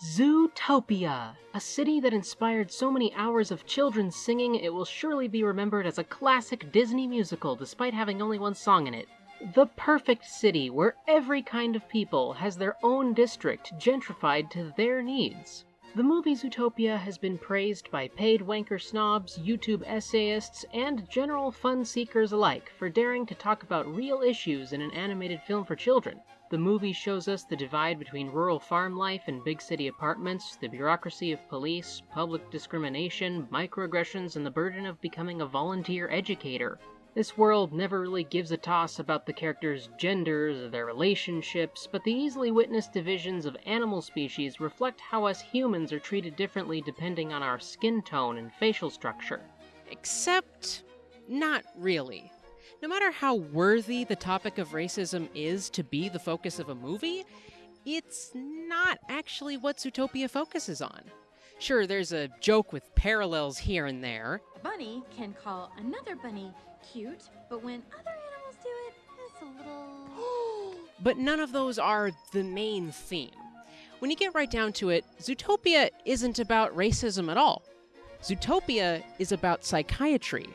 Zootopia, a city that inspired so many hours of children singing it will surely be remembered as a classic Disney musical despite having only one song in it. The perfect city where every kind of people has their own district gentrified to their needs. The movie Zootopia has been praised by paid wanker snobs, YouTube essayists, and general fun seekers alike for daring to talk about real issues in an animated film for children. The movie shows us the divide between rural farm life and big city apartments, the bureaucracy of police, public discrimination, microaggressions, and the burden of becoming a volunteer educator. This world never really gives a toss about the characters' genders or their relationships, but the easily witnessed divisions of animal species reflect how us humans are treated differently depending on our skin tone and facial structure. Except, not really. No matter how worthy the topic of racism is to be the focus of a movie, it's not actually what Zootopia focuses on. Sure, there's a joke with parallels here and there. A bunny can call another bunny cute, but when other animals do it, it's a little. but none of those are the main theme. When you get right down to it, Zootopia isn't about racism at all. Zootopia is about psychiatry,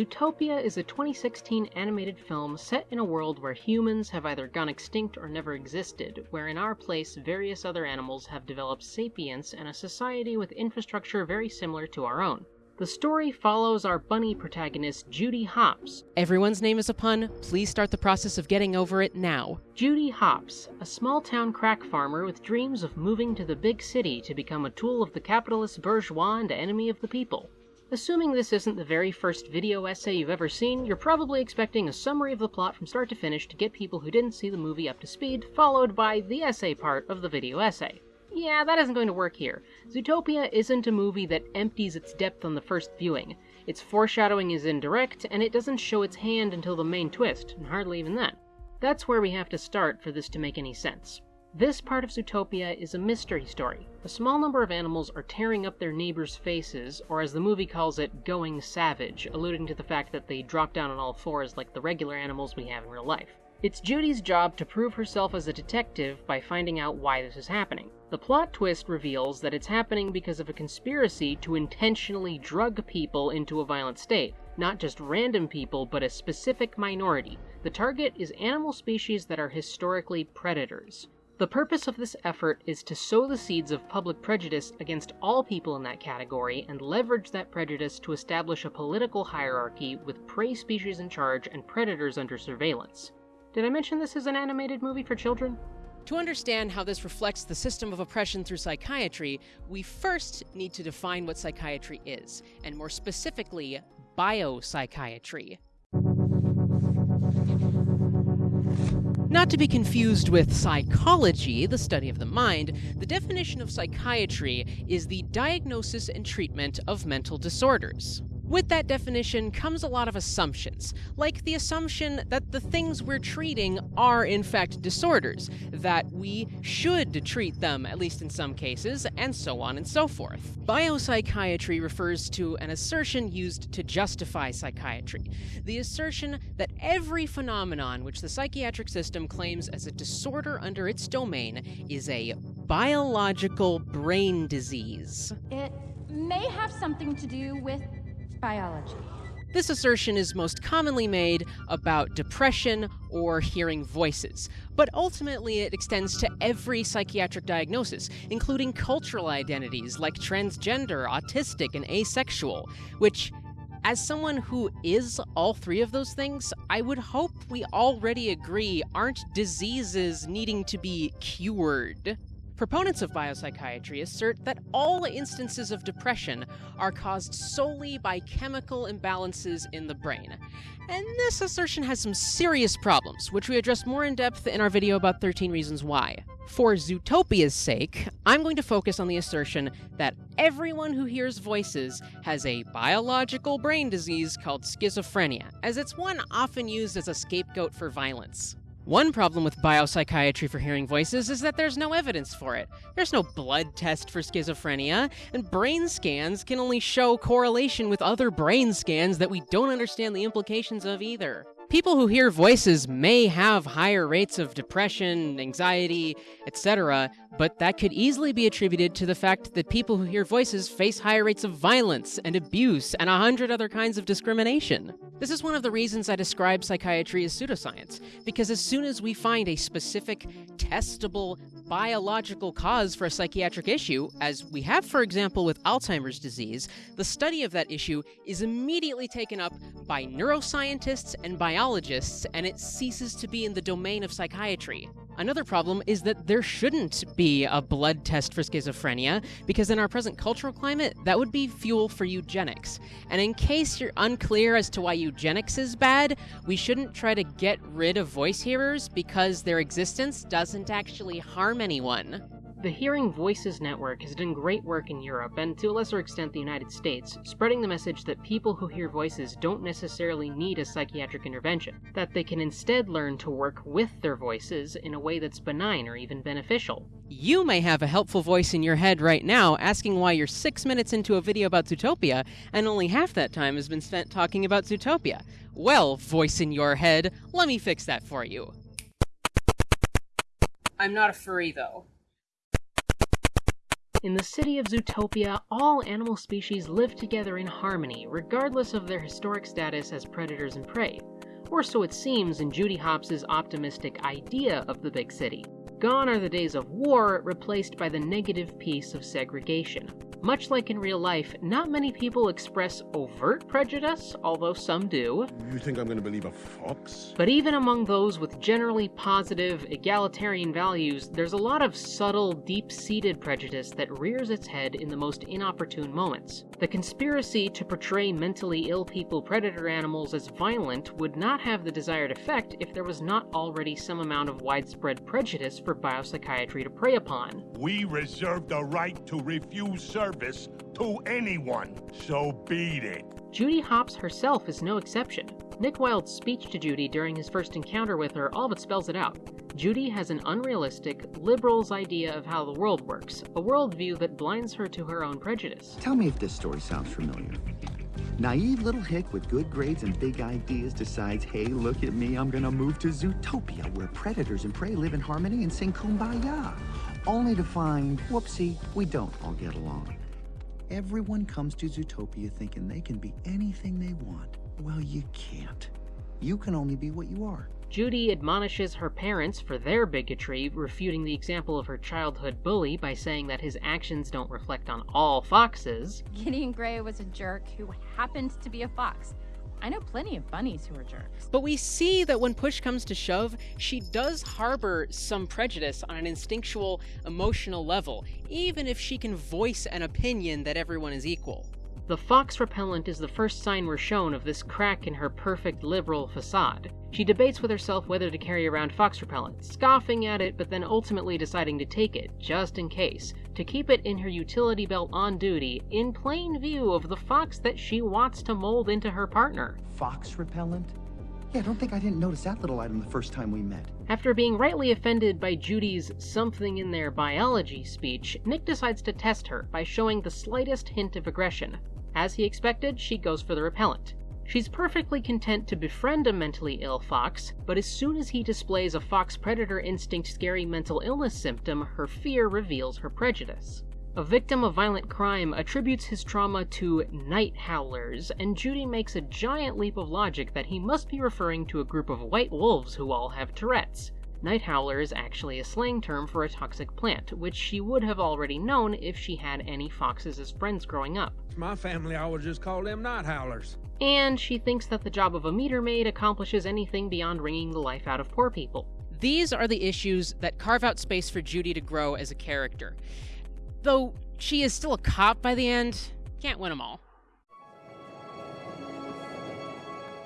Zootopia is a 2016 animated film set in a world where humans have either gone extinct or never existed, where in our place various other animals have developed sapience and a society with infrastructure very similar to our own. The story follows our bunny protagonist, Judy Hopps. Everyone's name is a pun. Please start the process of getting over it now. Judy Hopps, a small town crack farmer with dreams of moving to the big city to become a tool of the capitalist bourgeois and enemy of the people. Assuming this isn't the very first video essay you've ever seen, you're probably expecting a summary of the plot from start to finish to get people who didn't see the movie up to speed, followed by the essay part of the video essay. Yeah, that isn't going to work here. Zootopia isn't a movie that empties its depth on the first viewing. Its foreshadowing is indirect, and it doesn't show its hand until the main twist, and hardly even then. That's where we have to start for this to make any sense. This part of Zootopia is a mystery story. A small number of animals are tearing up their neighbors' faces, or as the movie calls it, going savage, alluding to the fact that they drop down on all fours like the regular animals we have in real life. It's Judy's job to prove herself as a detective by finding out why this is happening. The plot twist reveals that it's happening because of a conspiracy to intentionally drug people into a violent state. Not just random people, but a specific minority. The target is animal species that are historically predators. The purpose of this effort is to sow the seeds of public prejudice against all people in that category and leverage that prejudice to establish a political hierarchy with prey species in charge and predators under surveillance. Did I mention this is an animated movie for children? To understand how this reflects the system of oppression through psychiatry, we first need to define what psychiatry is, and more specifically, biopsychiatry. Not to be confused with psychology, the study of the mind, the definition of psychiatry is the diagnosis and treatment of mental disorders. With that definition comes a lot of assumptions, like the assumption that the things we're treating are in fact disorders, that we should treat them, at least in some cases, and so on and so forth. Biopsychiatry refers to an assertion used to justify psychiatry, the assertion that every phenomenon which the psychiatric system claims as a disorder under its domain is a biological brain disease. It may have something to do with biology. This assertion is most commonly made about depression or hearing voices, but ultimately it extends to every psychiatric diagnosis, including cultural identities like transgender, autistic, and asexual, which as someone who is all three of those things, I would hope we already agree aren't diseases needing to be cured. Proponents of biopsychiatry assert that all instances of depression are caused solely by chemical imbalances in the brain. And this assertion has some serious problems, which we address more in depth in our video about 13 Reasons Why. For Zootopia's sake, I'm going to focus on the assertion that everyone who hears voices has a biological brain disease called schizophrenia, as it's one often used as a scapegoat for violence. One problem with biopsychiatry for hearing voices is that there's no evidence for it. There's no blood test for schizophrenia, and brain scans can only show correlation with other brain scans that we don't understand the implications of either. People who hear voices may have higher rates of depression, anxiety, etc., but that could easily be attributed to the fact that people who hear voices face higher rates of violence and abuse and a hundred other kinds of discrimination. This is one of the reasons I describe psychiatry as pseudoscience, because as soon as we find a specific, testable, biological cause for a psychiatric issue, as we have, for example, with Alzheimer's disease, the study of that issue is immediately taken up by neuroscientists and biologists, and it ceases to be in the domain of psychiatry. Another problem is that there shouldn't be a blood test for schizophrenia, because in our present cultural climate, that would be fuel for eugenics. And in case you're unclear as to why eugenics is bad, we shouldn't try to get rid of voice hearers because their existence doesn't actually harm anyone. The Hearing Voices Network has done great work in Europe, and to a lesser extent the United States, spreading the message that people who hear voices don't necessarily need a psychiatric intervention, that they can instead learn to work with their voices in a way that's benign or even beneficial. You may have a helpful voice in your head right now asking why you're six minutes into a video about Zootopia, and only half that time has been spent talking about Zootopia. Well, voice in your head, let me fix that for you. I'm not a furry, though. In the city of Zootopia, all animal species live together in harmony, regardless of their historic status as predators and prey. Or so it seems in Judy Hopps' optimistic idea of the big city. Gone are the days of war, replaced by the negative peace of segregation. Much like in real life, not many people express overt prejudice, although some do. You think I'm going to believe a fox? But even among those with generally positive, egalitarian values, there's a lot of subtle, deep seated prejudice that rears its head in the most inopportune moments. The conspiracy to portray mentally ill people predator animals as violent would not have the desired effect if there was not already some amount of widespread prejudice for biopsychiatry to prey upon. We reserve the right to refuse service to anyone, so beat it. Judy Hopps herself is no exception. Nick Wilde's speech to Judy during his first encounter with her all but spells it out. Judy has an unrealistic, liberal's idea of how the world works, a worldview that blinds her to her own prejudice. Tell me if this story sounds familiar. Naive little hick with good grades and big ideas decides, hey, look at me, I'm gonna move to Zootopia, where predators and prey live in harmony and sing kumbaya. Only to find, whoopsie, we don't all get along. Everyone comes to Zootopia thinking they can be anything they want. Well, you can't. You can only be what you are. Judy admonishes her parents for their bigotry, refuting the example of her childhood bully by saying that his actions don't reflect on all foxes. Gideon Grey was a jerk who happened to be a fox. I know plenty of bunnies who are jerks. But we see that when push comes to shove, she does harbor some prejudice on an instinctual, emotional level, even if she can voice an opinion that everyone is equal. The fox repellent is the first sign we're shown of this crack in her perfect liberal facade. She debates with herself whether to carry around fox repellent, scoffing at it but then ultimately deciding to take it, just in case, to keep it in her utility belt on duty, in plain view of the fox that she wants to mold into her partner. Fox repellent? Yeah, I don't think I didn't notice that little item the first time we met. After being rightly offended by Judy's something in their biology speech, Nick decides to test her by showing the slightest hint of aggression. As he expected, she goes for the repellent. She's perfectly content to befriend a mentally ill fox, but as soon as he displays a fox predator instinct scary mental illness symptom, her fear reveals her prejudice. A victim of violent crime attributes his trauma to night howlers, and Judy makes a giant leap of logic that he must be referring to a group of white wolves who all have Tourette's. Night howler is actually a slang term for a toxic plant, which she would have already known if she had any foxes as friends growing up. My family always just called them night howlers. And she thinks that the job of a meter maid accomplishes anything beyond wringing the life out of poor people. These are the issues that carve out space for Judy to grow as a character. Though she is still a cop by the end, can't win them all.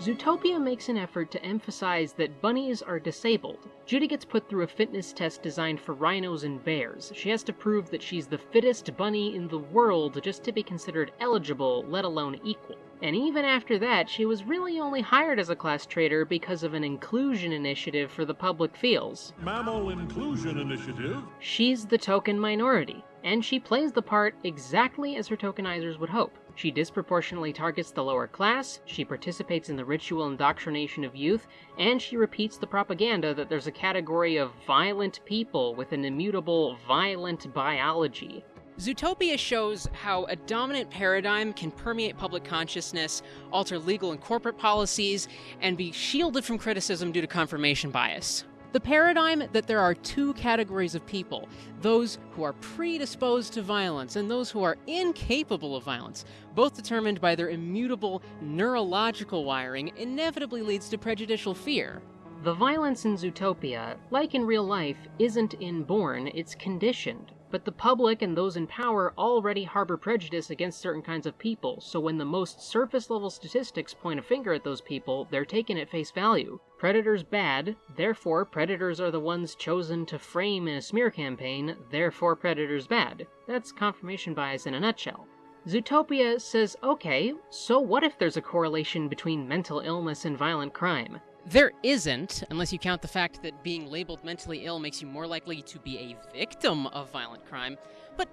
Zootopia makes an effort to emphasize that bunnies are disabled. Judy gets put through a fitness test designed for rhinos and bears. She has to prove that she's the fittest bunny in the world just to be considered eligible, let alone equal. And even after that, she was really only hired as a class traitor because of an inclusion initiative for the public feels. Mammal Inclusion Initiative. She's the token minority, and she plays the part exactly as her tokenizers would hope. She disproportionately targets the lower class, she participates in the ritual indoctrination of youth, and she repeats the propaganda that there's a category of violent people with an immutable, violent biology. Zootopia shows how a dominant paradigm can permeate public consciousness, alter legal and corporate policies, and be shielded from criticism due to confirmation bias. The paradigm that there are two categories of people those who are predisposed to violence and those who are incapable of violence, both determined by their immutable neurological wiring, inevitably leads to prejudicial fear. The violence in Zootopia, like in real life, isn't inborn, it's conditioned. But the public and those in power already harbor prejudice against certain kinds of people, so when the most surface level statistics point a finger at those people, they're taken at face value. Predators bad, therefore predators are the ones chosen to frame in a smear campaign, therefore predators bad. That's confirmation bias in a nutshell. Zootopia says, okay, so what if there's a correlation between mental illness and violent crime? There isn't, unless you count the fact that being labeled mentally ill makes you more likely to be a victim of violent crime. But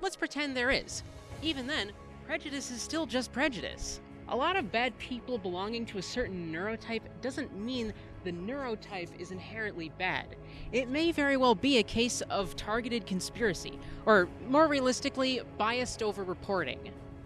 let's pretend there is. Even then, prejudice is still just prejudice. A lot of bad people belonging to a certain neurotype doesn't mean the neurotype is inherently bad. It may very well be a case of targeted conspiracy, or more realistically, biased over reporting.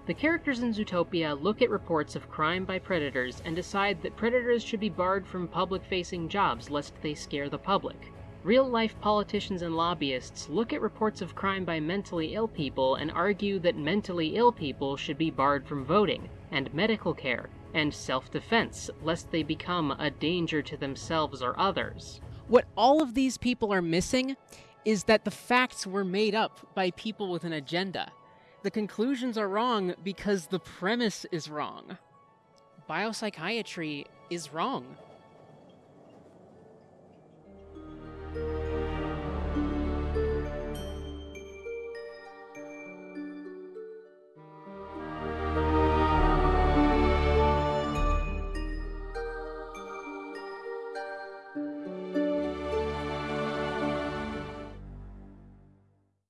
The characters in Zootopia look at reports of crime by predators and decide that predators should be barred from public facing jobs lest they scare the public. Real life politicians and lobbyists look at reports of crime by mentally ill people and argue that mentally ill people should be barred from voting, and medical care, and self defense, lest they become a danger to themselves or others. What all of these people are missing is that the facts were made up by people with an agenda. The conclusions are wrong because the premise is wrong. Biopsychiatry is wrong.